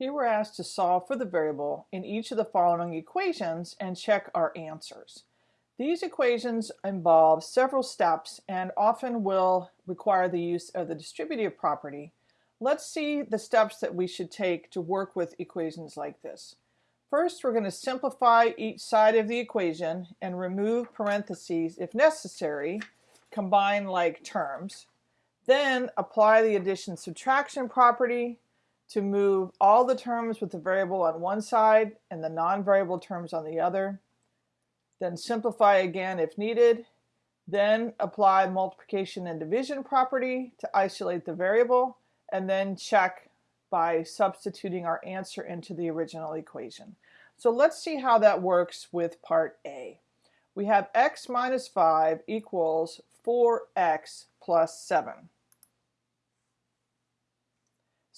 Here we're asked to solve for the variable in each of the following equations and check our answers. These equations involve several steps and often will require the use of the distributive property. Let's see the steps that we should take to work with equations like this. First, we're going to simplify each side of the equation and remove parentheses if necessary, combine like terms. Then apply the addition subtraction property to move all the terms with the variable on one side and the non-variable terms on the other. Then simplify again if needed. Then apply multiplication and division property to isolate the variable and then check by substituting our answer into the original equation. So let's see how that works with part A. We have x minus 5 equals 4x plus 7.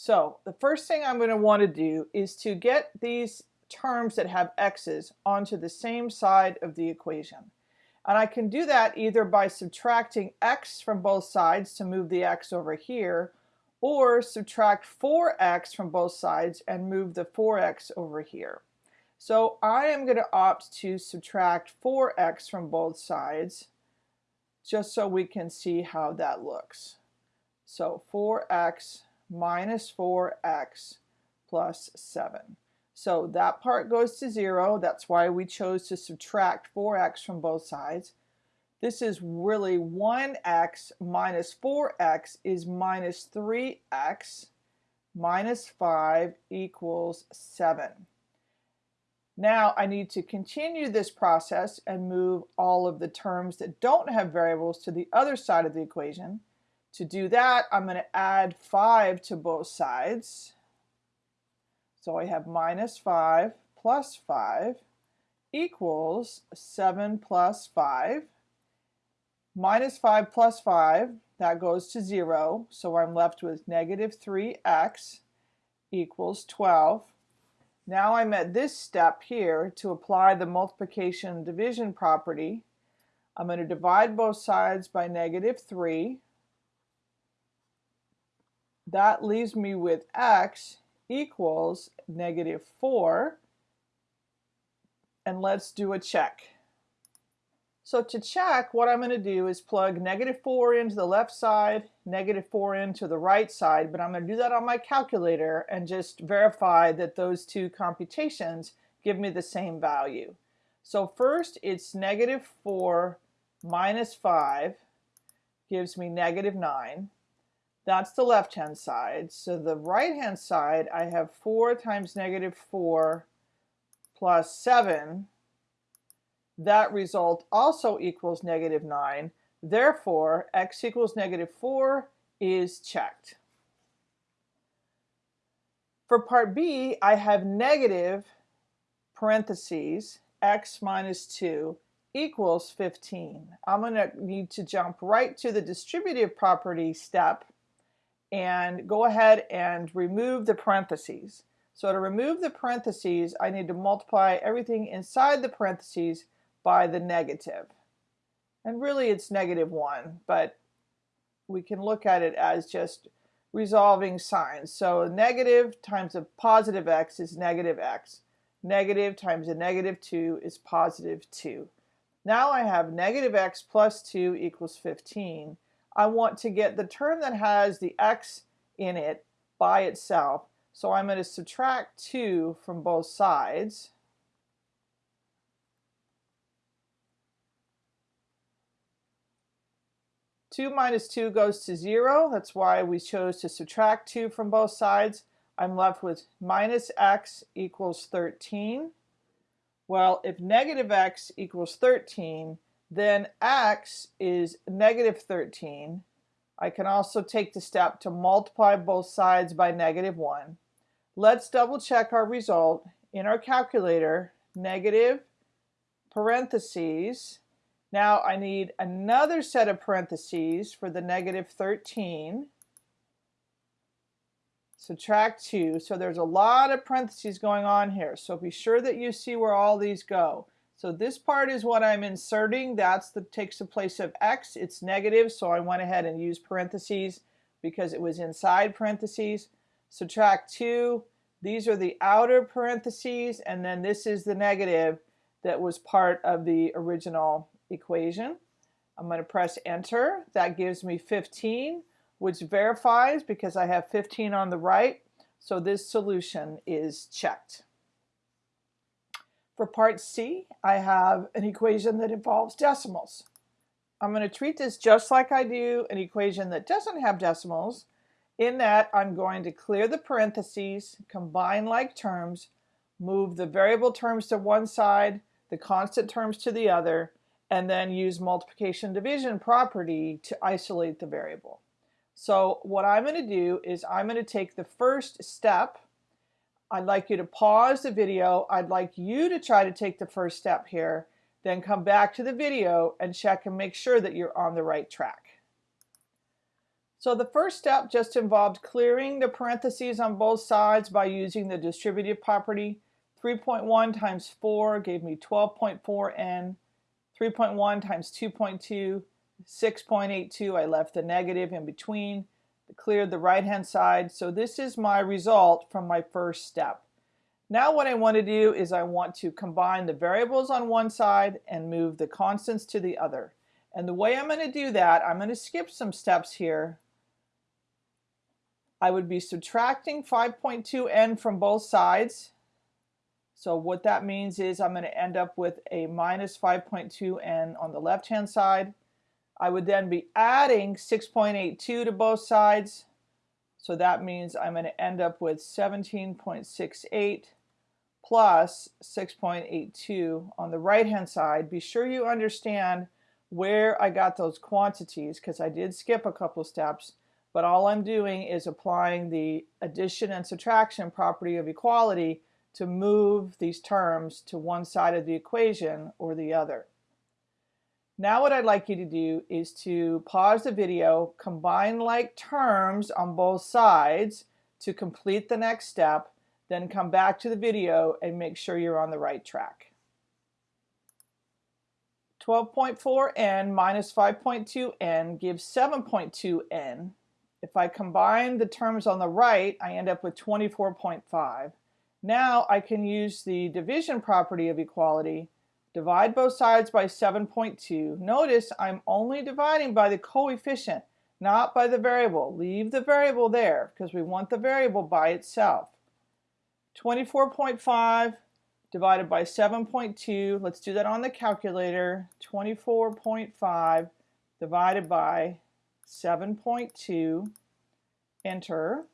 So the first thing I'm going to want to do is to get these terms that have x's onto the same side of the equation. And I can do that either by subtracting x from both sides to move the x over here, or subtract 4x from both sides and move the 4x over here. So I am going to opt to subtract 4x from both sides, just so we can see how that looks. So 4x minus 4x plus 7. So that part goes to 0. That's why we chose to subtract 4x from both sides. This is really 1x minus 4x is minus 3x minus 5 equals 7. Now I need to continue this process and move all of the terms that don't have variables to the other side of the equation. To do that, I'm going to add 5 to both sides. So I have minus 5 plus 5 equals 7 plus 5. Minus 5 plus 5, that goes to 0. So I'm left with negative 3x equals 12. Now I'm at this step here to apply the multiplication division property. I'm going to divide both sides by negative 3 that leaves me with x equals negative 4. And let's do a check. So to check, what I'm going to do is plug negative 4 into the left side, negative 4 into the right side, but I'm going to do that on my calculator and just verify that those two computations give me the same value. So first, it's negative 4 minus 5 gives me negative 9. That's the left-hand side. So the right-hand side, I have 4 times negative 4 plus 7. That result also equals negative 9. Therefore, x equals negative 4 is checked. For part B, I have negative parentheses x minus 2 equals 15. I'm going to need to jump right to the distributive property step and go ahead and remove the parentheses. So to remove the parentheses, I need to multiply everything inside the parentheses by the negative. And really it's negative 1, but we can look at it as just resolving signs. So negative times a positive x is negative x. Negative times a negative 2 is positive 2. Now I have negative x plus 2 equals 15. I want to get the term that has the x in it by itself. So I'm going to subtract 2 from both sides. Two minus two goes to zero. That's why we chose to subtract two from both sides. I'm left with minus x equals 13. Well, if negative x equals 13, then x is negative 13. I can also take the step to multiply both sides by negative 1. Let's double check our result. In our calculator, negative parentheses. Now I need another set of parentheses for the negative 13. Subtract 2. So there's a lot of parentheses going on here. So be sure that you see where all these go. So this part is what I'm inserting. That's the takes the place of x. It's negative, so I went ahead and used parentheses because it was inside parentheses. Subtract 2. These are the outer parentheses, and then this is the negative that was part of the original equation. I'm going to press enter. That gives me 15, which verifies because I have 15 on the right. So this solution is checked. For part C, I have an equation that involves decimals. I'm going to treat this just like I do an equation that doesn't have decimals, in that I'm going to clear the parentheses, combine like terms, move the variable terms to one side, the constant terms to the other, and then use multiplication division property to isolate the variable. So what I'm going to do is I'm going to take the first step. I'd like you to pause the video. I'd like you to try to take the first step here, then come back to the video and check and make sure that you're on the right track. So the first step just involved clearing the parentheses on both sides by using the distributive property. 3.1 times 4 gave me 12.4n. 3.1 times 2.2, 6.82. I left the negative in between, cleared the right hand side. So this is my result from my first step. Now what I want to do is I want to combine the variables on one side and move the constants to the other. And the way I'm going to do that, I'm going to skip some steps here. I would be subtracting 5.2n from both sides so what that means is I'm going to end up with a minus 5.2n on the left hand side. I would then be adding 6.82 to both sides. So that means I'm going to end up with 17.68 plus 6.82 on the right hand side. Be sure you understand where I got those quantities because I did skip a couple steps but all I'm doing is applying the addition and subtraction property of equality to move these terms to one side of the equation or the other. Now what I'd like you to do is to pause the video, combine like terms on both sides to complete the next step, then come back to the video and make sure you're on the right track. 12.4n minus 5.2n gives 7.2n. If I combine the terms on the right, I end up with 24.5. Now I can use the division property of equality, divide both sides by 7.2. Notice I'm only dividing by the coefficient, not by the variable. Leave the variable there because we want the variable by itself. 24.5 divided by 7.2. Let's do that on the calculator. 24.5 divided by 7.2. Enter.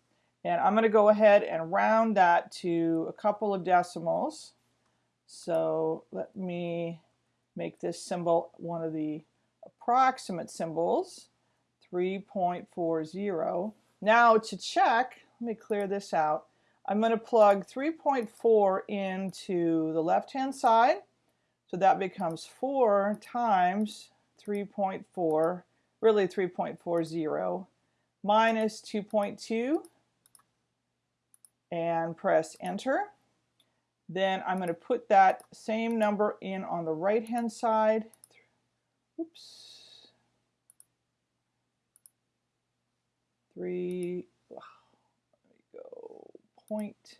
And I'm going to go ahead and round that to a couple of decimals. So let me make this symbol one of the approximate symbols, 3.40. Now to check, let me clear this out. I'm going to plug 3.4 into the left-hand side. So that becomes 4 times 3.4, really 3.40, minus 2.2 and press enter. Then I'm going to put that same number in on the right hand side. Oops. Three, let me go, point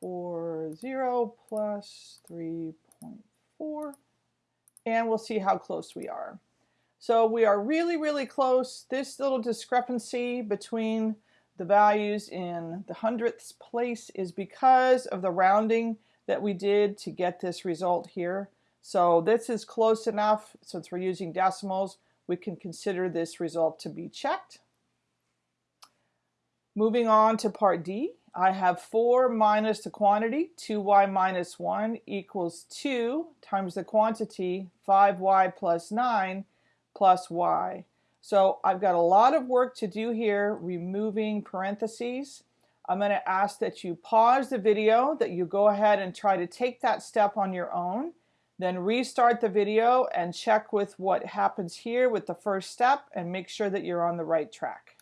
four zero plus 3.4 and we'll see how close we are. So we are really, really close. This little discrepancy between the values in the hundredths place is because of the rounding that we did to get this result here. So this is close enough since we're using decimals we can consider this result to be checked. Moving on to part D, I have 4 minus the quantity, 2y minus 1 equals 2 times the quantity, 5y plus 9 plus y. So I've got a lot of work to do here removing parentheses. I'm going to ask that you pause the video, that you go ahead and try to take that step on your own, then restart the video and check with what happens here with the first step and make sure that you're on the right track.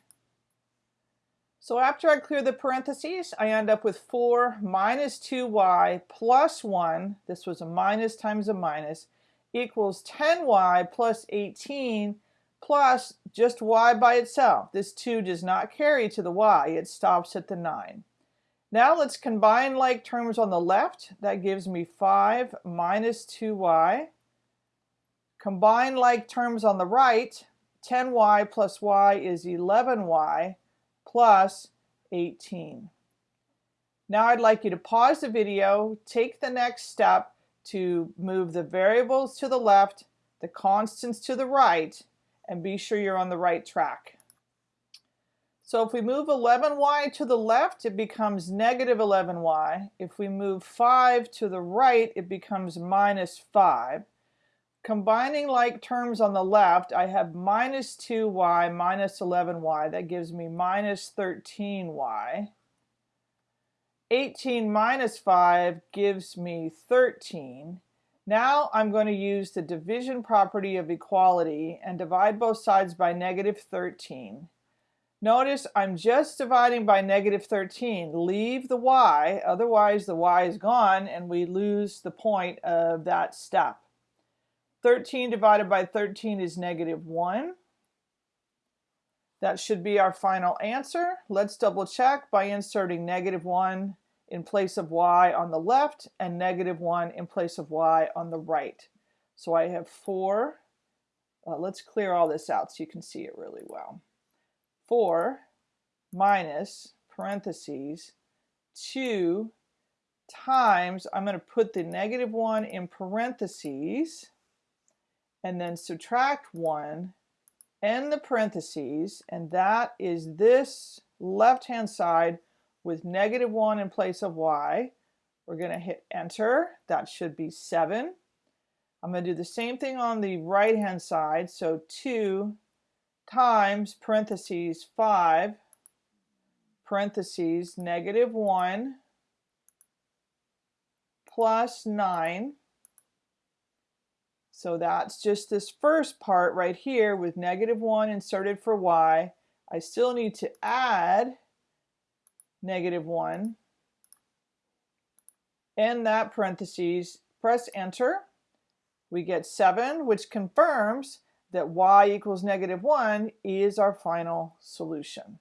So after I clear the parentheses, I end up with 4 minus 2y plus 1, this was a minus times a minus, equals 10y plus 18 plus just y by itself. This 2 does not carry to the y, it stops at the 9. Now let's combine like terms on the left. That gives me 5 minus 2y. Combine like terms on the right. 10y plus y is 11y plus 18. Now I'd like you to pause the video, take the next step to move the variables to the left, the constants to the right, and be sure you're on the right track. So if we move 11y to the left, it becomes negative 11y. If we move 5 to the right, it becomes minus 5. Combining like terms on the left, I have minus 2y minus 11y. That gives me minus 13y. 18 minus 5 gives me 13. Now I'm going to use the division property of equality and divide both sides by negative 13. Notice I'm just dividing by negative 13. Leave the y, otherwise the y is gone and we lose the point of that step. 13 divided by 13 is negative 1. That should be our final answer. Let's double check by inserting negative 1 in place of y on the left and negative 1 in place of y on the right. So I have 4. Uh, let's clear all this out so you can see it really well. 4 minus parentheses 2 times, I'm going to put the negative 1 in parentheses and then subtract 1 and the parentheses and that is this left hand side with negative 1 in place of y. We're going to hit enter. That should be 7. I'm going to do the same thing on the right hand side. So 2 times parentheses 5 parentheses negative 1 plus 9 so that's just this first part right here with negative 1 inserted for y. I still need to add negative 1 and that parentheses. Press enter. We get 7, which confirms that y equals negative 1 is our final solution.